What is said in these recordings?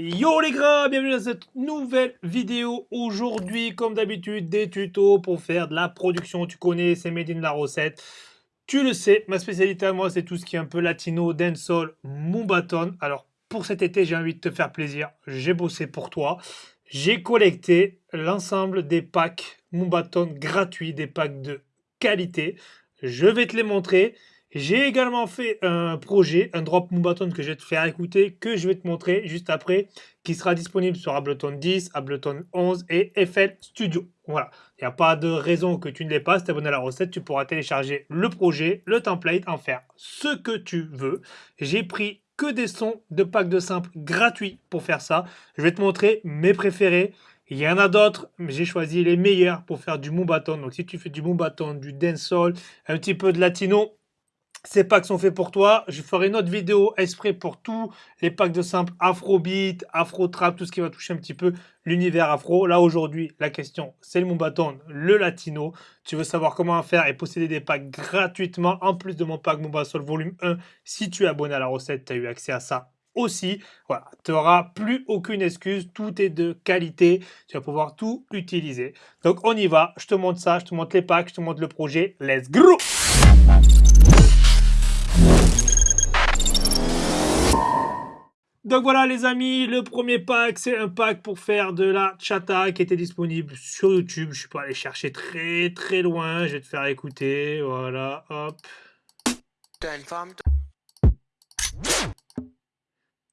Yo les gars, bienvenue dans cette nouvelle vidéo. Aujourd'hui, comme d'habitude, des tutos pour faire de la production. Tu connais, c'est made in la recette. Tu le sais, ma spécialité à moi, c'est tout ce qui est un peu latino, dancehall, mumbaton. Alors, pour cet été, j'ai envie de te faire plaisir. J'ai bossé pour toi. J'ai collecté l'ensemble des packs mumbaton gratuits, des packs de qualité. Je vais te les montrer. J'ai également fait un projet, un drop Moonbaton que je vais te faire écouter, que je vais te montrer juste après, qui sera disponible sur Ableton 10, Ableton 11 et FL Studio. Voilà, il n'y a pas de raison que tu ne l'aies pas. Si tu abonné à la recette, tu pourras télécharger le projet, le template, en faire ce que tu veux. J'ai pris que des sons de pack de simple gratuits pour faire ça. Je vais te montrer mes préférés. Il y en a d'autres, mais j'ai choisi les meilleurs pour faire du Moonbaton. Donc si tu fais du Moonbaton, du dancehall, un petit peu de latino, ces packs sont faits pour toi. Je ferai une autre vidéo exprès pour tous les packs de simple afrobeat, afro-trap, tout ce qui va toucher un petit peu l'univers afro. Là, aujourd'hui, la question, c'est le mon bâton, le latino. Tu veux savoir comment faire et posséder des packs gratuitement, en plus de mon pack Mon Sol volume 1. Si tu es abonné à la recette, tu as eu accès à ça aussi. Voilà, tu n'auras plus aucune excuse, tout est de qualité, tu vas pouvoir tout utiliser. Donc on y va, je te montre ça, je te montre les packs, je te montre le projet, let's go Donc voilà les amis, le premier pack, c'est un pack pour faire de la chata qui était disponible sur YouTube. Je suis pas allé chercher très très loin, je vais te faire écouter, voilà, hop.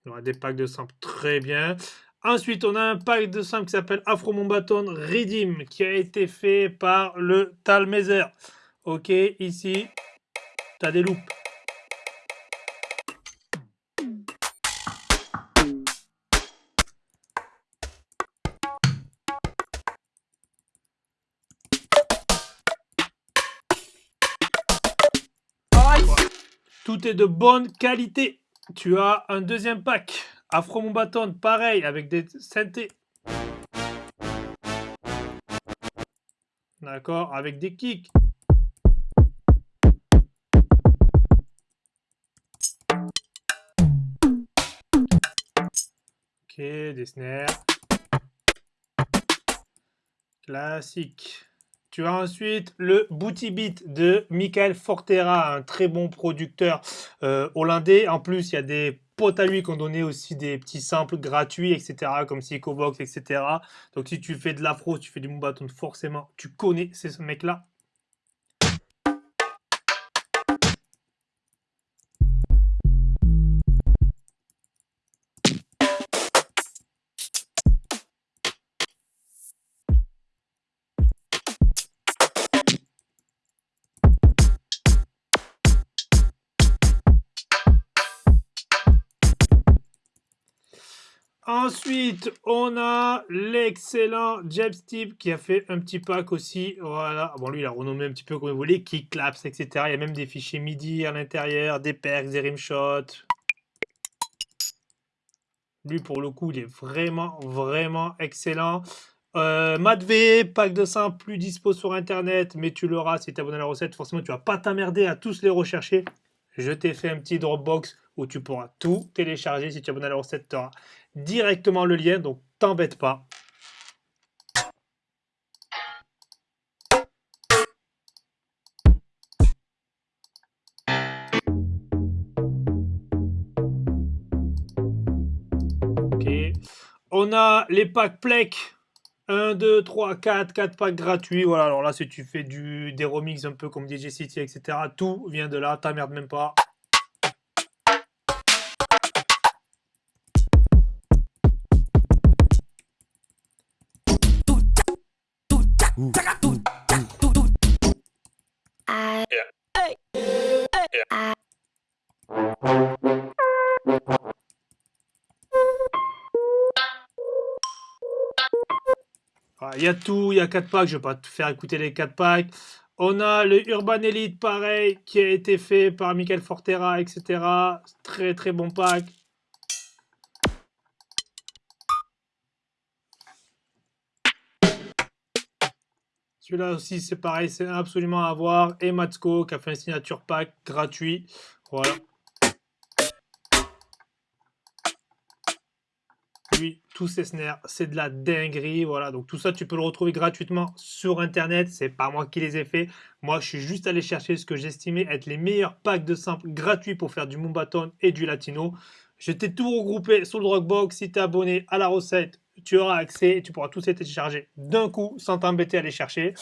On a des packs de samples très bien. Ensuite, on a un pack de samples qui s'appelle Afro Mombaton Redeem qui a été fait par le Talmezer. Ok, ici, tu as des loupes. Tout est de bonne qualité. Tu as un deuxième pack. Afro Bâton, pareil, avec des synthés. D'accord, avec des kicks. Ok, des snares. Classique. Tu as ensuite le Booty Beat de Michael Fortera, un très bon producteur euh, hollandais. En plus, il y a des potes à lui qui ont donné aussi des petits samples gratuits, etc., comme Box, etc. Donc si tu fais de l'afro, tu fais du Mumbaton, forcément, tu connais ces mecs-là. Ensuite, on a l'excellent Jeb Steve qui a fait un petit pack aussi. Voilà. Bon, lui, il a renommé un petit peu comme il voulait, qui claps, etc. Il y a même des fichiers MIDI à l'intérieur, des perks, des rimshots. Lui, pour le coup, il est vraiment, vraiment excellent. Euh, V, pack de 100 plus dispo sur Internet, mais tu l'auras si tu abonné à la recette. Forcément, tu vas pas t'emmerder à tous les rechercher. Je t'ai fait un petit Dropbox où tu pourras tout télécharger. Si tu es abonné à la recette, tu auras directement le lien, donc t'embête pas. Ok. On a les packs Plec. 1, 2, 3, 4, 4 packs gratuits. Voilà, alors là, si tu fais du, des remix un peu comme DJ City, etc., tout vient de là, t'emmerdes même pas. Il y a tout, il y a 4 packs, je vais pas te faire écouter les 4 packs. On a le Urban Elite, pareil, qui a été fait par Michael Fortera, etc. Très très bon pack. Celui-là aussi, c'est pareil, c'est absolument à voir. Et Matsko qui a fait un signature pack gratuit. Voilà. lui, tous ces snares, c'est de la dinguerie. Voilà, donc tout ça, tu peux le retrouver gratuitement sur Internet. C'est pas moi qui les ai fait. Moi, je suis juste allé chercher ce que j'estimais être les meilleurs packs de simples gratuits pour faire du Mumbaton et du Latino. Je t'ai tout regroupé sur le Dropbox. Si tu es abonné à la recette, tu auras accès tu pourras tous les télécharger d'un coup sans t'embêter à les chercher.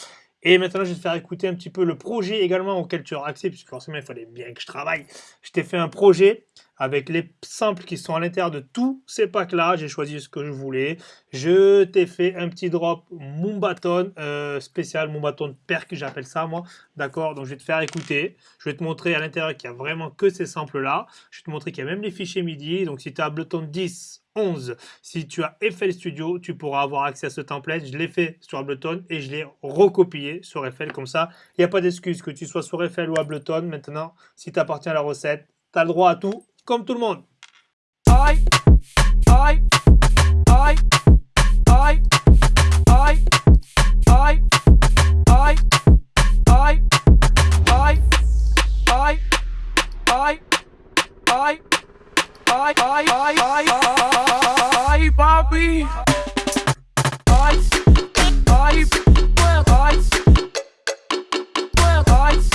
Et maintenant, je vais te faire écouter un petit peu le projet également auquel tu auras accès, puisque forcément, il fallait bien que je travaille. Je t'ai fait un projet avec les samples qui sont à l'intérieur de tous ces packs-là. J'ai choisi ce que je voulais. Je t'ai fait un petit drop Mumbaton euh, spécial, Mumbaton Perk, j'appelle ça moi. D'accord Donc, je vais te faire écouter. Je vais te montrer à l'intérieur qu'il n'y a vraiment que ces samples-là. Je vais te montrer qu'il y a même les fichiers MIDI. Donc, si tu as Ableton 10 11. Si tu as FL Studio, tu pourras avoir accès à ce template. Je l'ai fait sur Ableton et je l'ai recopié sur FL comme ça. Il n'y a pas d'excuse que tu sois sur FL ou Ableton. Maintenant, si tu appartiens à la recette, tu as le droit à tout, comme tout le monde. Bobby. Ice, ice, well, ice, well, ice,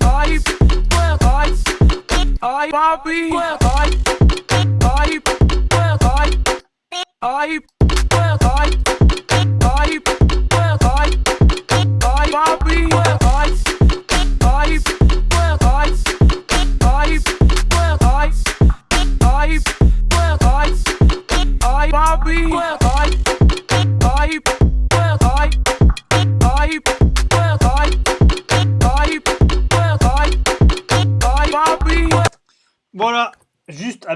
ice, well, ice, I, Bobby, well, I, I, well, I, I, well, I, I, well, I, I, Bobby, well, sabe. Oi, oi.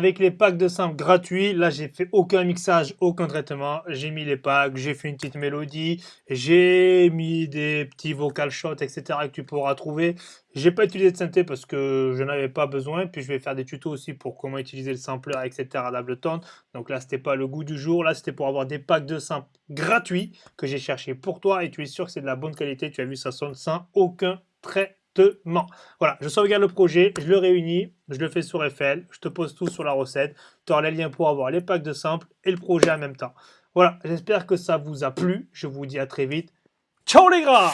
Avec les packs de simples gratuits. Là, j'ai fait aucun mixage, aucun traitement. J'ai mis les packs, j'ai fait une petite mélodie, j'ai mis des petits vocal shots, etc. que tu pourras trouver. J'ai pas utilisé de synthé parce que je n'avais pas besoin. Puis je vais faire des tutos aussi pour comment utiliser le sampler, etc. d'Ableton. Donc là, c'était pas le goût du jour. Là, c'était pour avoir des packs de samples gratuits que j'ai cherché pour toi. Et tu es sûr que c'est de la bonne qualité. Tu as vu, ça sonne sans aucun trait voilà, je sauvegarde le projet, je le réunis, je le fais sur FL, je te pose tout sur la recette. Tu auras les liens pour avoir les packs de samples et le projet en même temps. Voilà, j'espère que ça vous a plu. Je vous dis à très vite. Ciao les gars